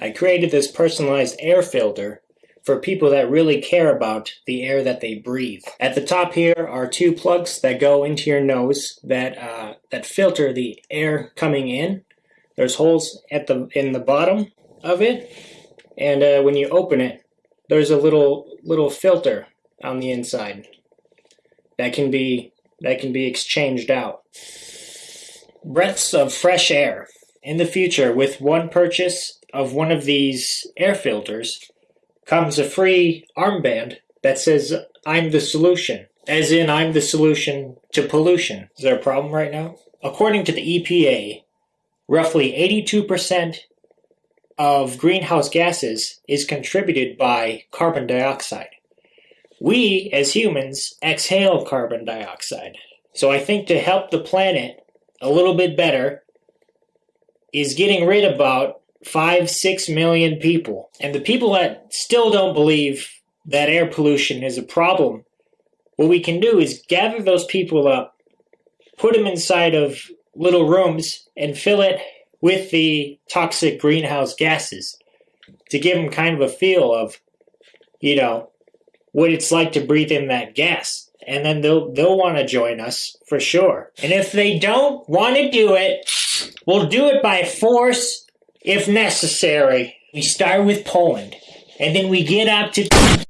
I created this personalized air filter for people that really care about the air that they breathe. At the top here are two plugs that go into your nose that uh, that filter the air coming in. There's holes at the in the bottom of it, and uh, when you open it, there's a little little filter on the inside that can be that can be exchanged out. Breaths of fresh air. In the future, with one purchase of one of these air filters, comes a free armband that says, I'm the solution. As in, I'm the solution to pollution. Is there a problem right now? According to the EPA, roughly 82% of greenhouse gases is contributed by carbon dioxide. We, as humans, exhale carbon dioxide. So I think to help the planet a little bit better is getting rid of about five, six million people. And the people that still don't believe that air pollution is a problem, what we can do is gather those people up, put them inside of little rooms, and fill it with the toxic greenhouse gases to give them kind of a feel of, you know, what it's like to breathe in that gas. And then they'll they'll want to join us for sure. And if they don't want to do it, we'll do it by force if necessary. We start with Poland, and then we get up to